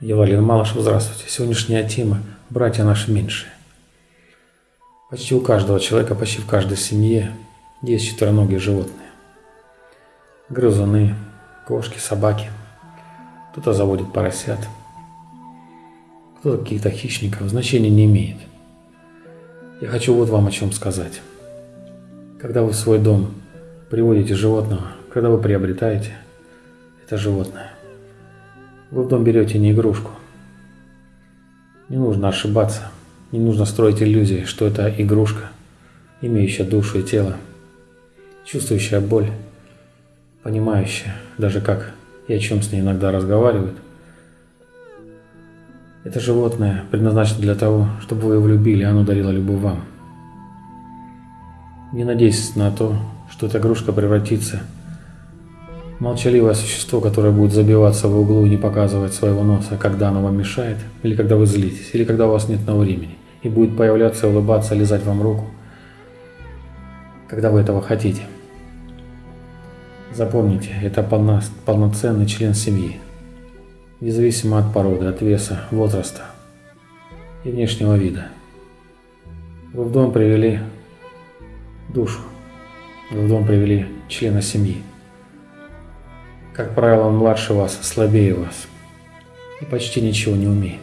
Евалин Малышев, здравствуйте. Сегодняшняя тема – братья наши меньшие. Почти у каждого человека, почти в каждой семье есть четвероногие животные. Грызуны, кошки, собаки. Кто-то заводит поросят, кто-то каких-то хищников. Значения не имеет. Я хочу вот вам о чем сказать. Когда вы в свой дом приводите животного, когда вы приобретаете это животное, вы в дом берете не игрушку. Не нужно ошибаться, не нужно строить иллюзии, что это игрушка, имеющая душу и тело, чувствующая боль, понимающая, даже как и о чем с ней иногда разговаривают. Это животное предназначено для того, чтобы вы его любили, и оно дарило любовь вам. Не надейтесь на то, что эта игрушка превратится Молчаливое существо, которое будет забиваться в углу и не показывать своего носа, когда оно вам мешает, или когда вы злитесь, или когда у вас нет на времени, и будет появляться, улыбаться, лизать вам руку, когда вы этого хотите. Запомните, это полно, полноценный член семьи, независимо от породы, от веса, возраста и внешнего вида. Вы в дом привели душу, вы в дом привели члена семьи. Как правило, он младше вас, слабее вас и почти ничего не умеет.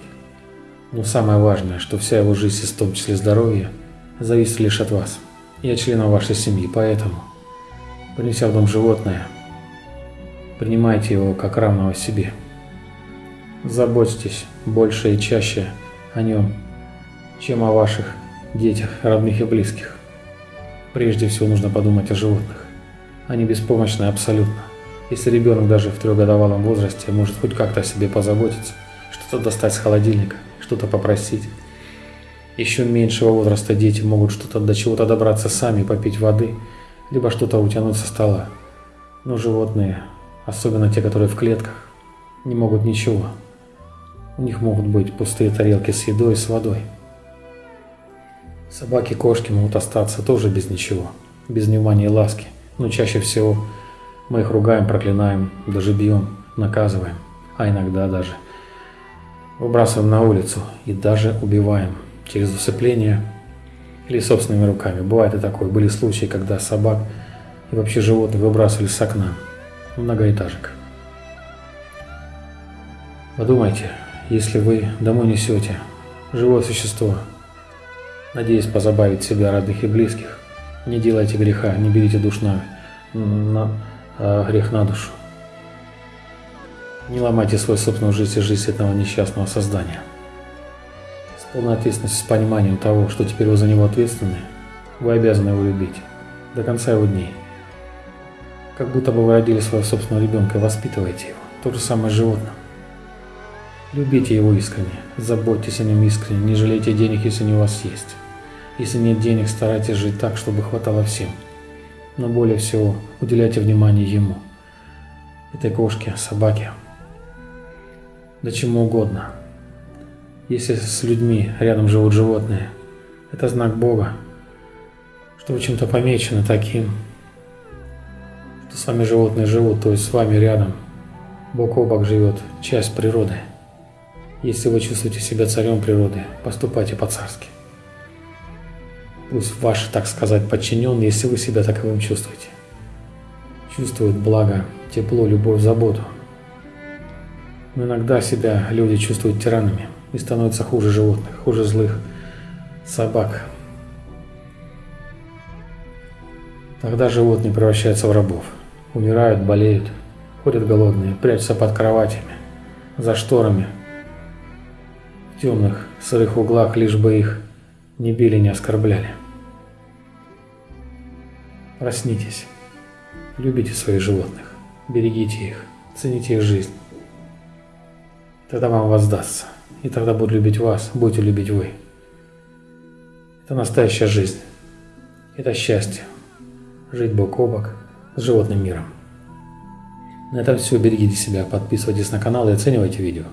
Но самое важное, что вся его жизнь, в том числе здоровье, зависит лишь от вас. Я член вашей семьи, поэтому, принеся в дом животное, принимайте его как равного себе. Заботьтесь больше и чаще о нем, чем о ваших детях, родных и близких. Прежде всего нужно подумать о животных. Они беспомощны абсолютно. Если ребенок даже в трехгодовалом возрасте может хоть как-то о себе позаботиться, что-то достать с холодильника, что-то попросить. Еще меньшего возраста дети могут что-то до чего-то добраться сами, попить воды, либо что-то утянуть со стола. Но животные, особенно те, которые в клетках, не могут ничего. У них могут быть пустые тарелки с едой и с водой. Собаки, кошки могут остаться тоже без ничего, без внимания и ласки, но чаще всего мы их ругаем, проклинаем, даже бьем, наказываем, а иногда даже выбрасываем на улицу и даже убиваем через усыпление или собственными руками. Бывает и такое. Были случаи, когда собак и вообще животных выбрасывали с окна многоэтажек. Подумайте, если вы домой несете живое существо, надеясь позабавить себя, родных и близких, не делайте греха, не берите душ на, на, а грех на душу. Не ломайте свою собственную жизнь и жизнь этого несчастного создания. С полной ответственностью, с пониманием того, что теперь вы за него ответственны, вы обязаны его любить до конца его дней. Как будто бы вы родили своего собственного ребенка и воспитываете его. То же самое с животным. Любите его искренне, заботьтесь о нем искренне, не жалейте денег, если они у вас есть. Если нет денег, старайтесь жить так, чтобы хватало всем – но более всего уделяйте внимание ему, этой кошке, собаке, да чему угодно. Если с людьми рядом живут животные, это знак Бога, что вы чем-то помечены таким, что с вами животные живут, то есть с вами рядом, бок о бок живет часть природы. Если вы чувствуете себя царем природы, поступайте по-царски пусть ваши, так сказать, подчиненные, если вы себя таковым чувствуете, чувствуют благо, тепло, любовь, заботу. Но иногда себя люди чувствуют тиранами и становятся хуже животных, хуже злых собак. Тогда животные превращаются в рабов, умирают, болеют, ходят голодные, прячутся под кроватями, за шторами, темных, сырых углах, лишь бы их не били, не оскорбляли. Проснитесь. Любите своих животных. Берегите их. Цените их жизнь. Тогда вам воздастся. И тогда будут любить вас, будете любить вы. Это настоящая жизнь. Это счастье. Жить бок о бок с животным миром. На этом все. Берегите себя, подписывайтесь на канал и оценивайте видео.